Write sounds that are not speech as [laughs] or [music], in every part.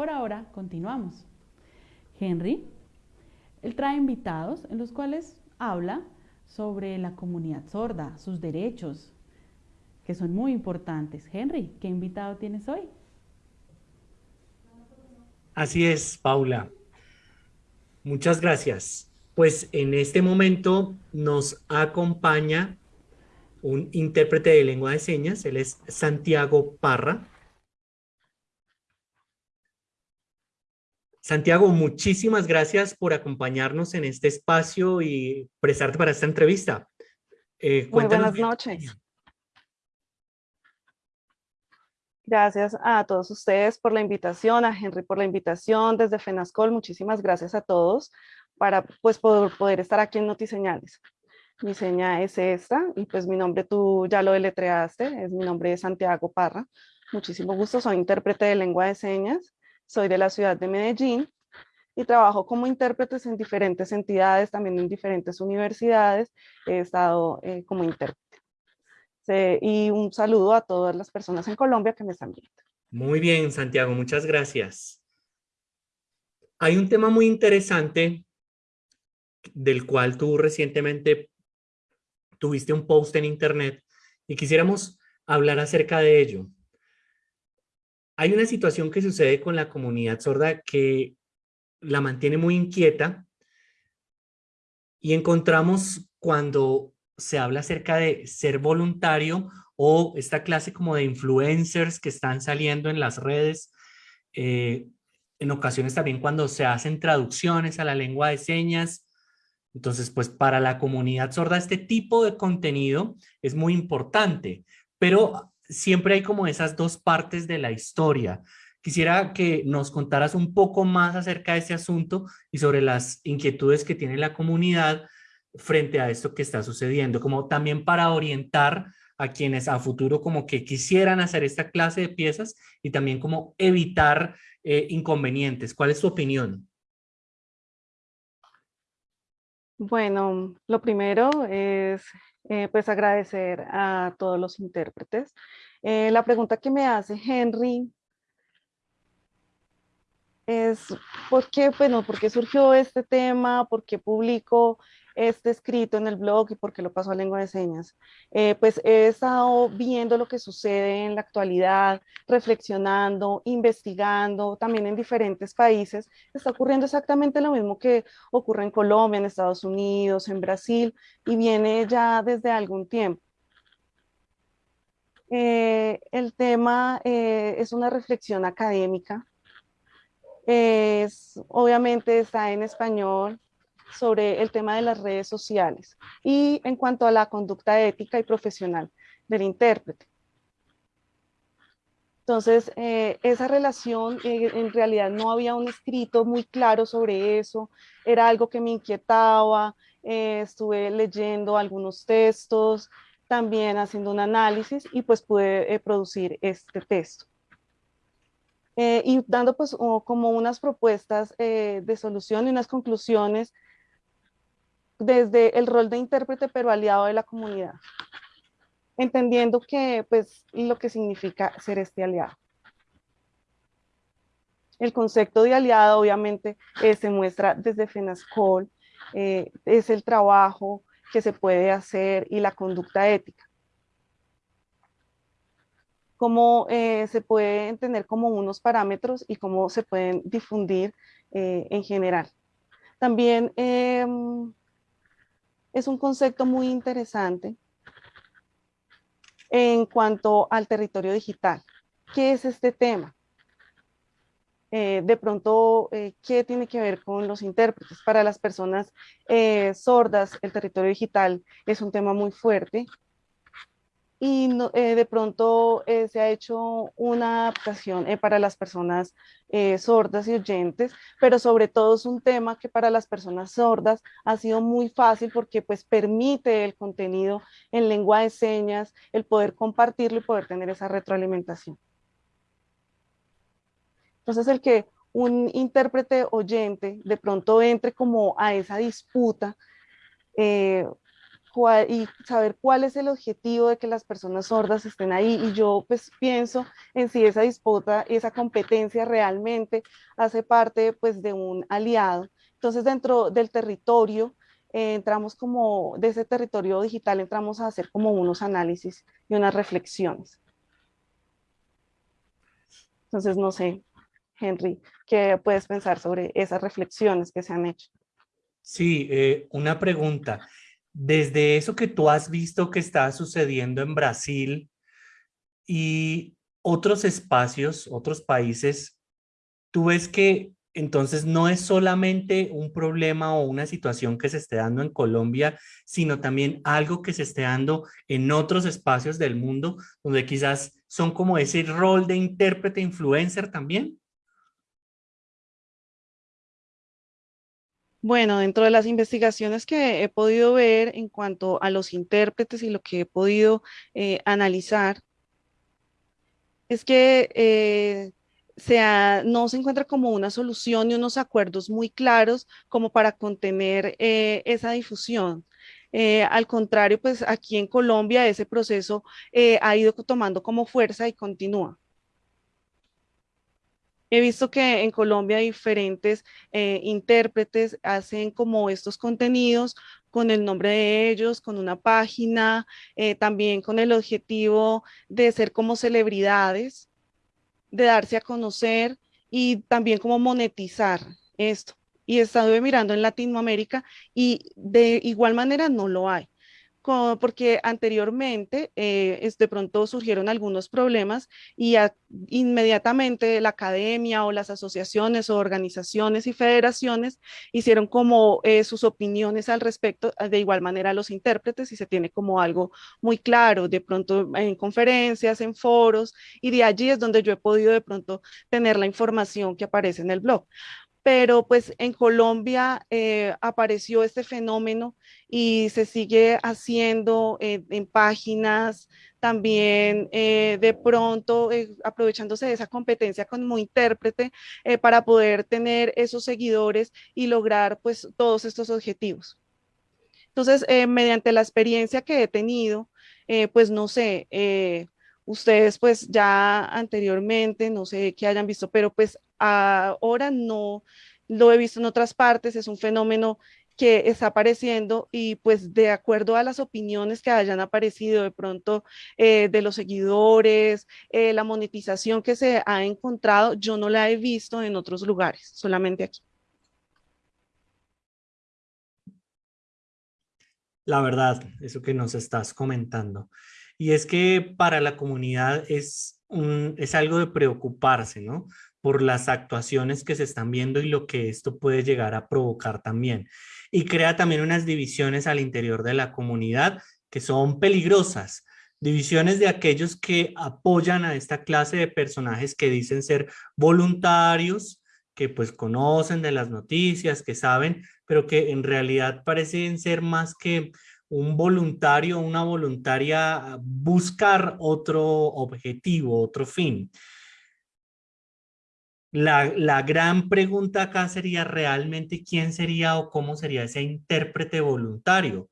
Por ahora, continuamos. Henry, él trae invitados en los cuales habla sobre la comunidad sorda, sus derechos, que son muy importantes. Henry, ¿qué invitado tienes hoy? Así es, Paula. Muchas gracias. Pues en este momento nos acompaña un intérprete de lengua de señas, él es Santiago Parra. Santiago, muchísimas gracias por acompañarnos en este espacio y prestarte para esta entrevista. Eh, Muy buenas noches. Gracias a todos ustedes por la invitación, a Henry por la invitación, desde FENASCOL, muchísimas gracias a todos para pues, poder, poder estar aquí en Notiseñales. Mi seña es esta y pues mi nombre tú ya lo deletreaste, es mi nombre es Santiago Parra. Muchísimo gusto, soy intérprete de lengua de señas, soy de la ciudad de Medellín y trabajo como intérpretes en diferentes entidades, también en diferentes universidades, he estado eh, como intérprete. y un saludo a todas las personas en Colombia que me están viendo. Muy bien, Santiago, muchas gracias. Hay un tema muy interesante del cual tú recientemente tuviste un post en internet y quisiéramos hablar acerca de ello. Hay una situación que sucede con la comunidad sorda que la mantiene muy inquieta. Y encontramos cuando se habla acerca de ser voluntario o esta clase como de influencers que están saliendo en las redes, eh, en ocasiones también cuando se hacen traducciones a la lengua de señas, entonces, pues para la comunidad sorda este tipo de contenido es muy importante, pero siempre hay como esas dos partes de la historia. Quisiera que nos contaras un poco más acerca de ese asunto y sobre las inquietudes que tiene la comunidad frente a esto que está sucediendo, como también para orientar a quienes a futuro como que quisieran hacer esta clase de piezas y también como evitar eh, inconvenientes. ¿Cuál es tu opinión? Bueno, lo primero es eh, pues agradecer a todos los intérpretes. Eh, la pregunta que me hace Henry es ¿por qué, bueno, ¿por qué surgió este tema? ¿Por qué publico este escrito en el blog y por qué lo paso a lengua de señas? Eh, pues he estado viendo lo que sucede en la actualidad, reflexionando, investigando, también en diferentes países. Está ocurriendo exactamente lo mismo que ocurre en Colombia, en Estados Unidos, en Brasil, y viene ya desde algún tiempo. Eh, el tema eh, es una reflexión académica. Es, obviamente está en español, sobre el tema de las redes sociales y en cuanto a la conducta ética y profesional del intérprete. Entonces, eh, esa relación, eh, en realidad no había un escrito muy claro sobre eso, era algo que me inquietaba, eh, estuve leyendo algunos textos, también haciendo un análisis y pues pude producir este texto. y dando pues como unas propuestas de solución y unas conclusiones desde el rol de intérprete, pero aliado de la comunidad, entendiendo que, pues, lo que significa ser este aliado. El concepto de aliado, obviamente, eh, se muestra desde FENASCOL, eh, es el trabajo que se puede hacer y la conducta ética. Cómo eh, se pueden tener como unos parámetros y cómo se pueden difundir en general. También em, es un concepto muy interesante en cuanto al territorio digital. ¿Qué es este tema? Eh, de pronto, eh, ¿qué tiene que ver con los intérpretes? Para las personas eh, sordas, el territorio digital es un tema muy fuerte y de pronto se ha hecho una adaptación para las personas sordas y oyentes, pero sobre todo es un tema que para las personas sordas ha sido muy fácil porque pues permite el contenido en lengua de señas, el poder compartirlo y poder tener esa retroalimentación. Entonces el que un intérprete oyente de pronto entre como a esa disputa y saber cuál es el objetivo de que las personas sordas estén ahí. Y yo pues pienso en si esa disputa y esa competencia realmente hace parte pues de un aliado. Entonces dentro del territorio eh, entramos como, de ese territorio digital entramos a hacer como unos análisis y unas reflexiones. Entonces no sé, Henry, ¿qué puedes pensar sobre esas reflexiones que se han hecho? Sí, eh, una pregunta desde eso que tú has visto que está sucediendo en Brasil y otros espacios, otros países, tú ves que entonces no es solamente un problema o una situación que se esté dando en Colombia, sino también algo que se esté dando en otros espacios del mundo, donde quizás son como ese rol de intérprete influencer también. Bueno, dentro de las investigaciones que he podido ver en cuanto a los intérpretes y lo que he podido eh, analizar, es que eh, no se encuentra como una solución y unos acuerdos muy claros como para contener eh, esa difusión. al contrario, pues aquí en Colombia ese proceso ha ido tomando como fuerza y continúa. He visto que en Colombia diferentes eh, intérpretes hacen como estos contenidos con el nombre de ellos, con una página, eh, también con el objetivo de ser como celebridades, de darse a conocer y también como monetizar esto. Y estado mirando en Latinoamérica y de igual manera no lo hay porque anteriormente eh, de pronto surgieron algunos problemas y inmediatamente la academia o las asociaciones o organizaciones y federaciones hicieron como eh, sus opiniones al respecto, de igual manera los intérpretes y se tiene como algo muy claro, de pronto en conferencias, en foros y de allí es donde yo he podido de pronto tener la información que aparece en el blog pero pues en Colombia eh, apareció este fenómeno y se sigue haciendo eh, en páginas, también eh, de pronto aprovechándose de esa competencia como intérprete para poder tener esos seguidores y lograr pues todos estos objetivos. Entonces, mediante la experiencia que he tenido, pues no sé, ustedes pues ya anteriormente, no sé qué hayan visto, pero pues ahora no lo he visto en otras partes, es un fenómeno que está apareciendo y pues de acuerdo a las opiniones que hayan aparecido de pronto eh, de los seguidores, eh, la monetización que se ha encontrado, yo no la he visto en otros lugares, solamente aquí. La verdad, eso que nos estás comentando. Y es que para la comunidad es, es algo de preocuparse, ¿no? Por las actuaciones que se están viendo y lo que esto puede llegar a provocar también. Y crea también unas divisiones al interior de la comunidad que son peligrosas. Divisiones de aquellos que apoyan a esta clase de personajes que dicen ser voluntarios, que pues conocen de las noticias, que saben, pero que en realidad parecen ser más que un voluntario, una voluntaria buscar otro objetivo, otro fin. La, gran pregunta acá sería realmente quién sería o cómo sería ese intérprete voluntario,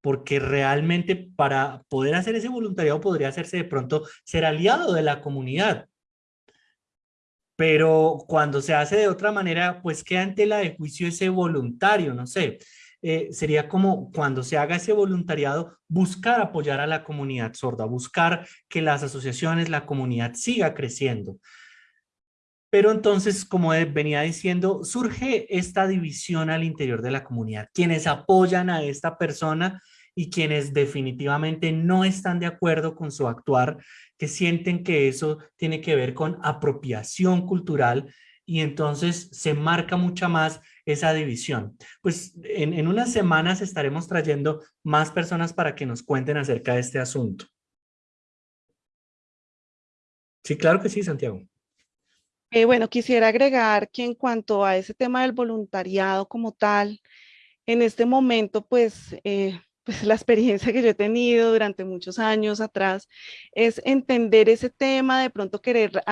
porque realmente para poder hacer ese voluntariado podría hacerse de pronto ser aliado de la comunidad. Pero cuando se hace de otra manera, pues queda ante tela de juicio ese voluntario, no sé. Eh, sería como cuando se haga ese voluntariado, buscar apoyar a la comunidad sorda, buscar que las asociaciones, la comunidad siga creciendo. Pero entonces, como venía diciendo, surge esta división al interior de la comunidad. Quienes apoyan a esta persona y quienes definitivamente no están de acuerdo con su actuar, que sienten que eso tiene que ver con apropiación cultural y entonces se marca mucha más esa división. Pues en, en unas semanas estaremos trayendo más personas para que nos cuenten acerca de este asunto. Sí, claro que sí, Santiago. Eh, bueno, quisiera agregar que en cuanto a ese tema del voluntariado como tal, en este momento, pues, eh, [laughs] pues la experiencia que yo he tenido durante muchos años atrás es entender ese tema, de pronto querer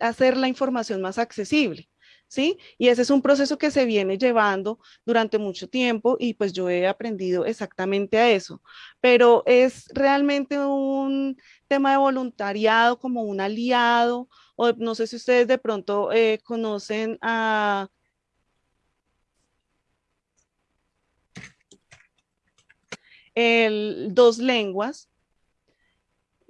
hacer la información más accesible. ¿sí? Y ese es un proceso que se viene llevando durante mucho tiempo y pues yo he aprendido exactamente a eso. Pero es realmente un tema de voluntariado como un aliado, no sé si ustedes de pronto eh, conocen a... El, dos lenguas,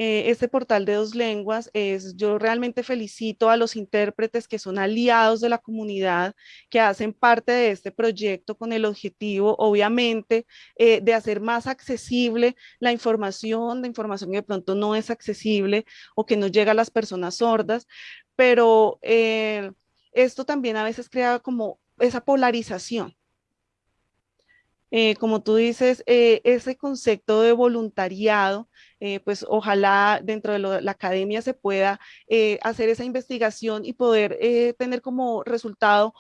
este portal de dos lenguas es, yo realmente felicito a los intérpretes que son aliados de la comunidad, que hacen parte de este proyecto con el objetivo, obviamente, eh, de hacer más accesible la información, la información que de pronto no es accesible o que no llega a las personas sordas, pero eh, esto también a veces crea como esa polarización. como tú dices, ese concepto de voluntariado eh, pues ojalá dentro de la academia se pueda eh, hacer esa investigación y poder eh, tener como resultado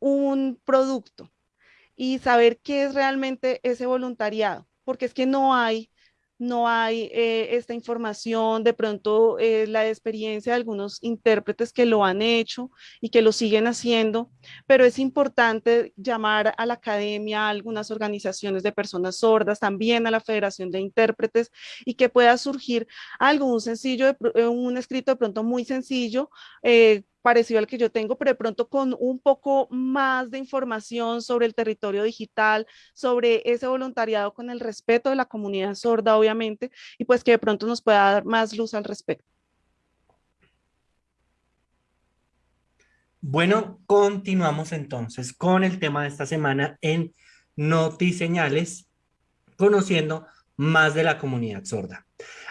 un producto y saber qué es realmente ese voluntariado, porque es que no hay no hay eh, esta información, de pronto eh, la experiencia de algunos intérpretes que lo han hecho y que lo siguen haciendo, pero es importante llamar a la academia, a algunas organizaciones de personas sordas, también a la Federación de Intérpretes y que pueda surgir algo, un sencillo, un escrito de pronto muy sencillo, eh, parecido al que yo tengo, pero de pronto con un poco más de información sobre el territorio digital, sobre ese voluntariado con el respeto de la comunidad sorda, obviamente, y pues que de pronto nos pueda dar más luz al respecto. Bueno, continuamos entonces con el tema de esta semana en Notiseñales, conociendo más de la comunidad sorda.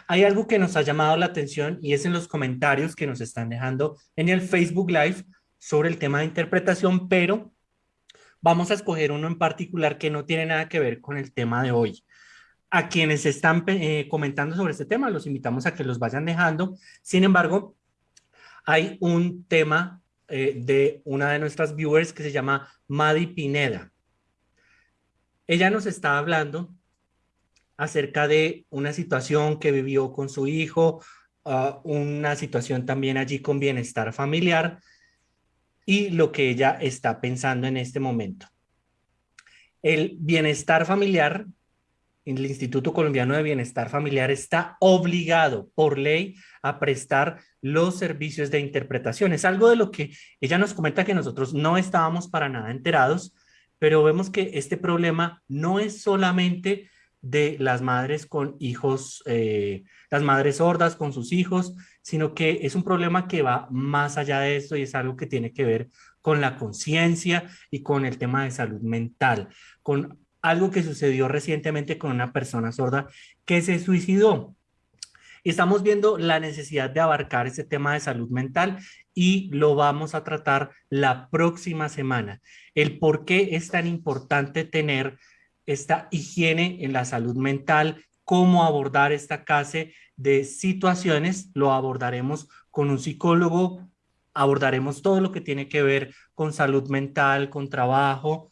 Hay algo que nos ha llamado la atención y es en los comentarios que nos están dejando en el Facebook Live sobre el tema de interpretación, pero vamos a escoger uno en particular que no tiene nada que ver con el tema de hoy. A quienes están eh, comentando sobre este tema, los invitamos a que los vayan dejando. Sin embargo, hay un tema eh, de una de nuestras viewers que se llama Madi Pineda. Ella nos está hablando acerca de una situación que vivió con su hijo, ah, una situación también allí con bienestar familiar y lo que ella está pensando en este momento. El bienestar familiar, el Instituto Colombiano de Bienestar Familiar está obligado por ley a prestar los servicios de interpretación. Es algo de lo que ella nos comenta que nosotros no estábamos para nada enterados, pero vemos que este problema no es solamente de las madres con hijos, eh, las madres sordas con sus hijos, sino que es un problema que va más allá de esto y es algo que tiene que ver con la conciencia y con el tema de salud mental, con algo que sucedió recientemente con una persona sorda que se suicidó. Estamos viendo la necesidad de abarcar ese tema de salud mental y lo vamos a tratar la próxima semana. El por qué es tan importante tener esta higiene en la salud mental, cómo abordar esta clase de situaciones, lo abordaremos con un psicólogo, abordaremos todo lo que tiene que ver con salud mental, con trabajo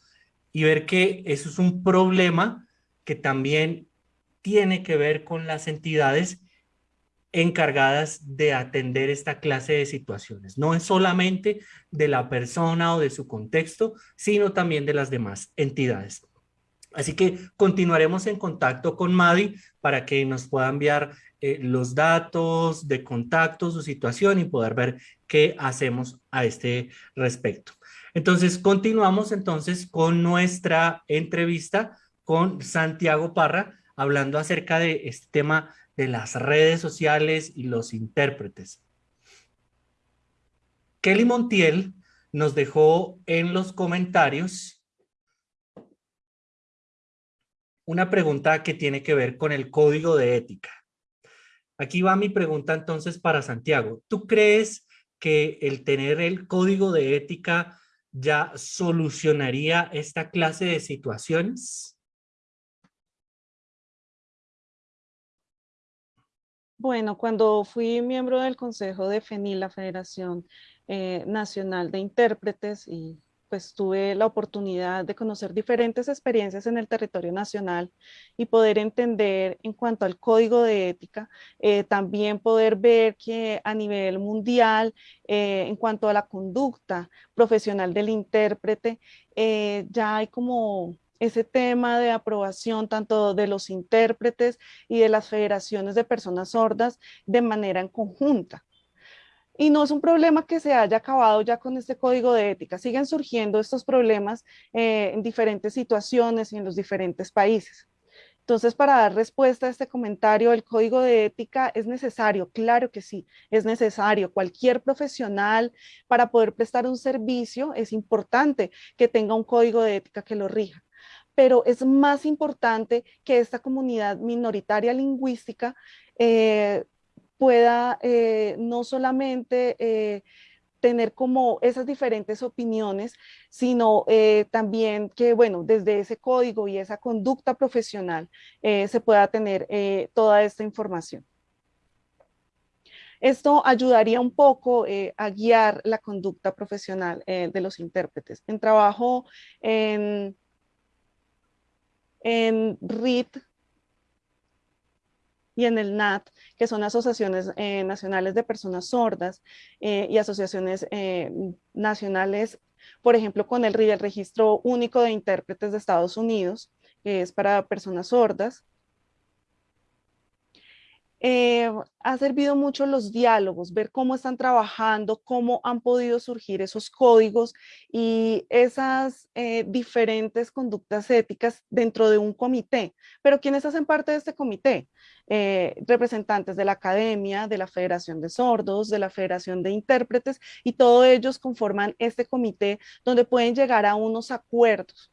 y ver que eso es un problema que también tiene que ver con las entidades encargadas de atender esta clase de situaciones. No es solamente de la persona o de su contexto, sino también de las demás entidades. Así que continuaremos en contacto con Madi para que nos pueda enviar eh, los datos de contacto, su situación y poder ver qué hacemos a este respecto. Entonces, continuamos entonces con nuestra entrevista con Santiago Parra, hablando acerca de este tema de las redes sociales y los intérpretes. Kelly Montiel nos dejó en los comentarios una pregunta que tiene que ver con el código de ética. Aquí va mi pregunta entonces para Santiago. ¿Tú crees que el tener el código de ética ya solucionaría esta clase de situaciones? Bueno, cuando fui miembro del Consejo de FENIL, la Federación eh, Nacional de Intérpretes, y pues tuve la oportunidad de conocer diferentes experiencias en el territorio nacional y poder entender en cuanto al código de ética, eh, también poder ver que a nivel mundial, eh, en cuanto a la conducta profesional del intérprete, eh, ya hay como ese tema de aprobación tanto de los intérpretes y de las federaciones de personas sordas de manera en conjunta. Y no es un problema que se haya acabado ya con este código de ética. Siguen surgiendo estos problemas eh, en diferentes situaciones y en los diferentes países. Entonces, para dar respuesta a este comentario, el código de ética es necesario, claro que sí, es necesario. Cualquier profesional para poder prestar un servicio es importante que tenga un código de ética que lo rija. Pero es más importante que esta comunidad minoritaria lingüística eh, pueda eh, no solamente eh, tener como esas diferentes opiniones, sino eh, también que, bueno, desde ese código y esa conducta profesional se pueda tener toda esta información. Esto ayudaría un poco a guiar la conducta profesional de los intérpretes. En trabajo en, en RIT, y en el NAT, que son asociaciones eh, nacionales de personas sordas eh, y asociaciones eh, nacionales, por ejemplo, con el el Registro Único de Intérpretes de Estados Unidos, que es para personas sordas, eh, ha servido mucho los diálogos, ver cómo están trabajando, cómo han podido surgir esos códigos y esas eh, diferentes conductas éticas dentro de un comité. Pero ¿quiénes hacen parte de este comité? Eh, representantes de la academia, de la Federación de Sordos, de la Federación de Intérpretes y todos ellos conforman este comité donde pueden llegar a unos acuerdos.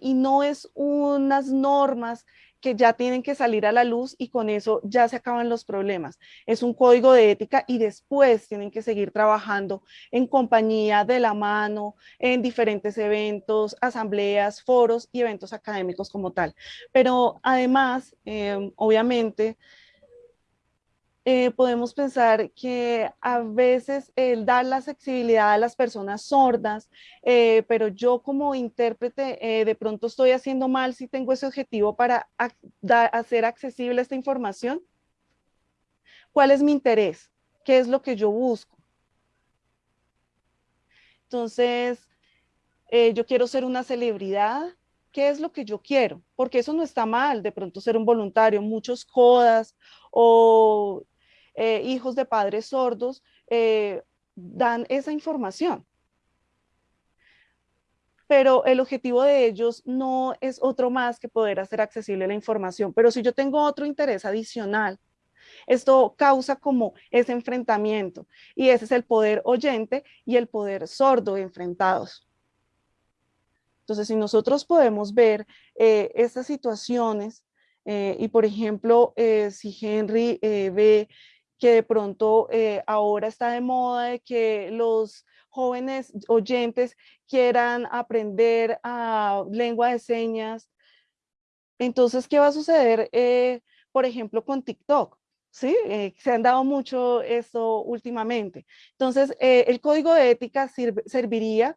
y no es unas normas que ya tienen que salir a la luz y con eso ya se acaban los problemas. Es un código de ética y después tienen que seguir trabajando en compañía de la mano, en diferentes eventos, asambleas, foros y eventos académicos como tal. Pero además, eh, obviamente, eh, podemos pensar que a veces el dar la accesibilidad a las personas sordas, eh, pero yo como intérprete eh, de pronto estoy haciendo mal si tengo ese objetivo para hacer accesible esta información. ¿Cuál es mi interés? ¿Qué es lo que yo busco? Entonces, yo quiero ser una celebridad, ¿qué es lo que yo quiero? Porque eso no está mal, de pronto ser un voluntario, muchos codas o eh, hijos de padres sordos, eh, dan esa información. Pero el objetivo de ellos no es otro más que poder hacer accesible la información. Pero si yo tengo otro interés adicional, esto causa como ese enfrentamiento y ese es el poder oyente y el poder sordo enfrentados. Entonces, si nosotros podemos ver eh, estas situaciones y, por ejemplo, si Henry ve que de pronto eh, ahora está de moda de que los jóvenes oyentes quieran aprender a lengua de señas. Entonces, ¿qué va a suceder, eh, por ejemplo, con TikTok? ¿Sí? Eh, se han dado mucho esto últimamente. Entonces, el código de ética serviría,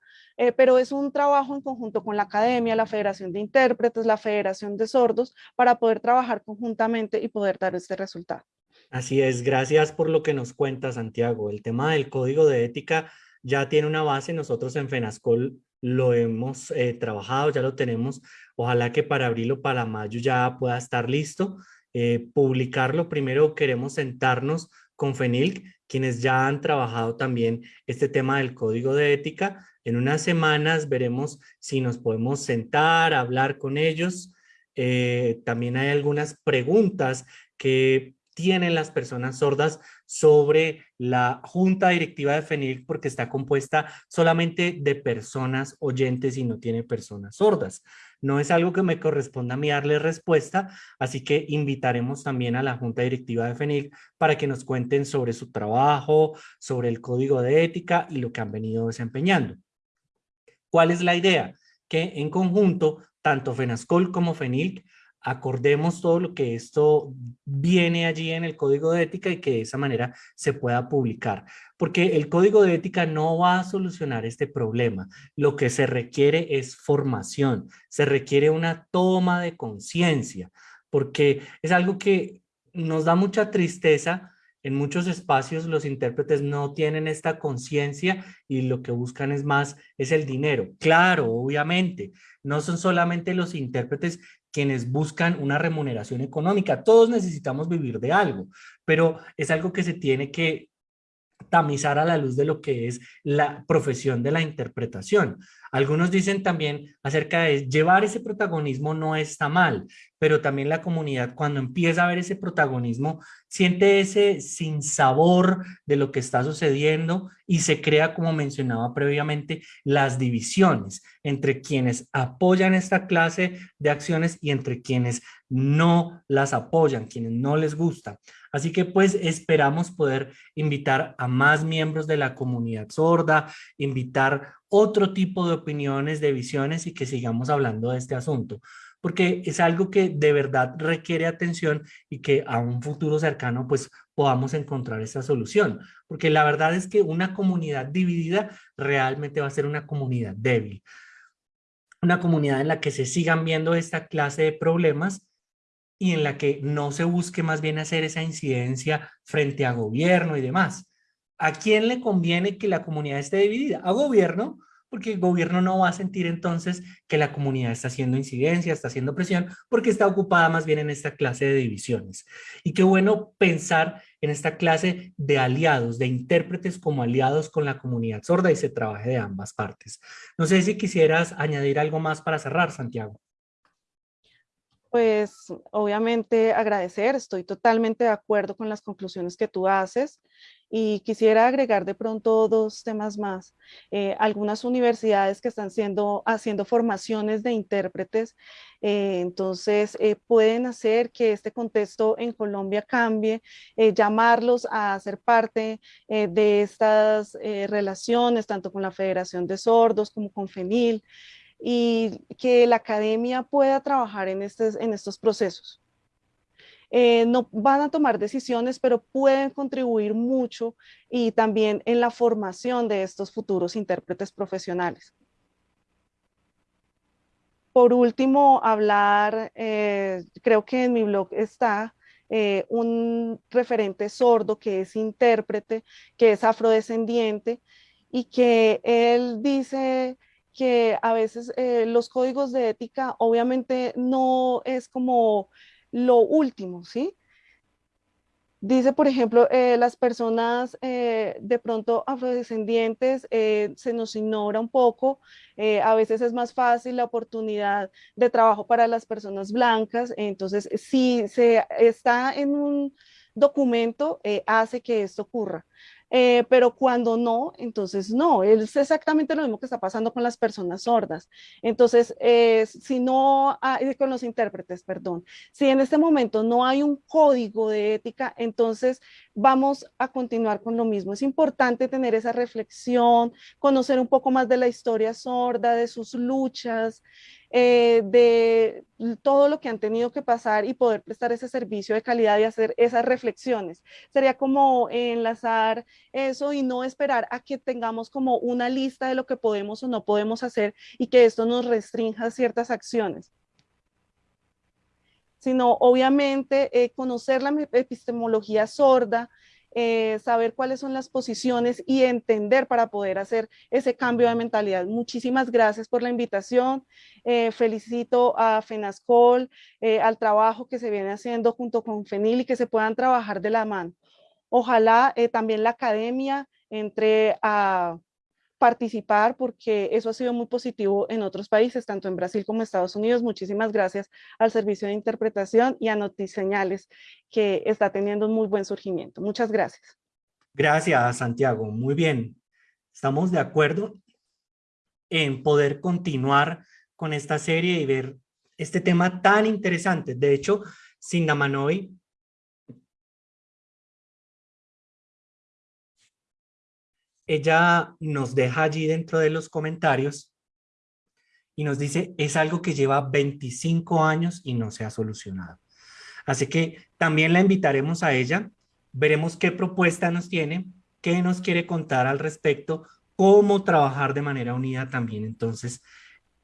pero es un trabajo en conjunto con la academia, la Federación de Intérpretes, la Federación de Sordos, para poder trabajar conjuntamente y poder dar este resultado. Así es, gracias por lo que nos cuenta Santiago. El tema del código de ética ya tiene una base, nosotros en FENASCOL lo hemos eh, trabajado, ya lo tenemos. Ojalá que para abril o para mayo ya pueda estar listo. Eh, publicarlo, primero queremos sentarnos con FENILC, quienes ya han trabajado también este tema del código de ética. En unas semanas veremos si nos podemos sentar, hablar con ellos. Eh, también hay algunas preguntas que tienen las personas sordas sobre la junta directiva de FENIL porque está compuesta solamente de personas oyentes y no tiene personas sordas. No es algo que me corresponda a mí darle respuesta, así que invitaremos también a la junta directiva de FENIL para que nos cuenten sobre su trabajo, sobre el código de ética y lo que han venido desempeñando. ¿Cuál es la idea? Que en conjunto, tanto FENASCOL como FENIL acordemos todo lo que esto viene allí en el código de ética y que de esa manera se pueda publicar. Porque el código de ética no va a solucionar este problema. Lo que se requiere es formación, se requiere una toma de conciencia, porque es algo que nos da mucha tristeza en muchos espacios los intérpretes no tienen esta conciencia y lo que buscan es más, es el dinero. Claro, obviamente, no son solamente los intérpretes quienes buscan una remuneración económica. Todos necesitamos vivir de algo, pero es algo que se tiene que tamizar a la luz de lo que es la profesión de la interpretación. Algunos dicen también acerca de llevar ese protagonismo no está mal, pero también la comunidad cuando empieza a ver ese protagonismo siente ese sinsabor de lo que está sucediendo y se crea, como mencionaba previamente, las divisiones entre quienes apoyan esta clase de acciones y entre quienes no las apoyan, quienes no les gusta. Así que pues esperamos poder invitar a más miembros de la comunidad sorda, invitar otro tipo de opiniones, de visiones y que sigamos hablando de este asunto porque es algo que de verdad requiere atención y que a un futuro cercano pues podamos encontrar esa solución, porque la verdad es que una comunidad dividida realmente va a ser una comunidad débil, una comunidad en la que se sigan viendo esta clase de problemas y en la que no se busque más bien hacer esa incidencia frente a gobierno y demás. ¿A quién le conviene que la comunidad esté dividida? A gobierno, porque el gobierno no va a sentir entonces que la comunidad está haciendo incidencia, está haciendo presión, porque está ocupada más bien en esta clase de divisiones. Y qué bueno pensar en esta clase de aliados, de intérpretes como aliados con la comunidad sorda y se trabaje de ambas partes. No sé si quisieras añadir algo más para cerrar, Santiago. Pues obviamente agradecer, estoy totalmente de acuerdo con las conclusiones que tú haces. Y quisiera agregar de pronto dos temas más. Eh, algunas universidades que están siendo, haciendo formaciones de intérpretes, eh, entonces eh, pueden hacer que este contexto en Colombia cambie, llamarlos a ser parte de estas relaciones, tanto con la Federación de Sordos como con FENIL, y que la academia pueda trabajar en, en estos procesos. Eh, no van a tomar decisiones, pero pueden contribuir mucho y también en la formación de estos futuros intérpretes profesionales. Por último, hablar, eh, creo que en mi blog está eh, un referente sordo que es intérprete, que es afrodescendiente y que él dice que a veces los códigos de ética obviamente no es como lo último, ¿sí? Dice, por ejemplo, eh, las personas eh, de pronto afrodescendientes eh, se nos ignora un poco, a veces es más fácil la oportunidad de trabajo para las personas blancas, entonces si se está en un documento, hace que esto ocurra. Eh, pero cuando no, entonces no, es exactamente lo mismo que está pasando con las personas sordas. Entonces, eh, si no, hay, con los intérpretes, perdón, si en este momento no hay un código de ética, entonces vamos a continuar con lo mismo. Es importante tener esa reflexión, conocer un poco más de la historia sorda, de sus luchas, eh, de todo lo que han tenido que pasar y poder prestar ese servicio de calidad y hacer esas reflexiones. Sería como enlazar eso y no esperar a que tengamos como una lista de lo que podemos o no podemos hacer y que esto nos restrinja ciertas acciones sino obviamente eh, conocer la epistemología sorda, eh, saber cuáles son las posiciones y entender para poder hacer ese cambio de mentalidad. Muchísimas gracias por la invitación. Eh, felicito a FENASCOL, eh, al trabajo que se viene haciendo junto con FENIL y que se puedan trabajar de la mano. Ojalá también la academia entre a participar porque eso ha sido muy positivo en otros países, tanto en Brasil como en Estados Unidos. Muchísimas gracias al Servicio de Interpretación y a Notiseñales que está teniendo un muy buen surgimiento. Muchas gracias. Gracias, Santiago. Muy bien. Estamos de acuerdo en poder continuar con esta serie y ver este tema tan interesante. De hecho, Sindamanoy ella nos deja allí dentro de los comentarios y nos dice, es algo que lleva 25 años y no se ha solucionado. Así que también la invitaremos a ella, veremos qué propuesta nos tiene, qué nos quiere contar al respecto, cómo trabajar de manera unida también entonces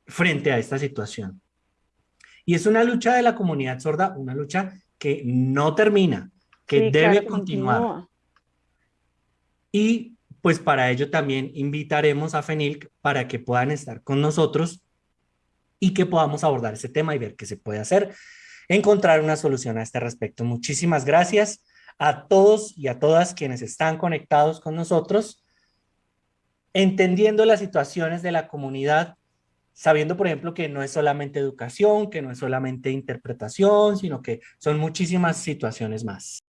frente a esta situación. Y es una lucha de la comunidad sorda, una lucha que no termina, que debe continuar. Y pues para ello también invitaremos a FENILC para que puedan estar con nosotros y que podamos abordar ese tema y ver qué se puede hacer, encontrar una solución a este respecto. Muchísimas gracias a todos y a todas quienes están conectados con nosotros, entendiendo las situaciones de la comunidad sabiendo, por ejemplo, que no es solamente educación, que no es solamente interpretación, sino que son muchísimas situaciones más.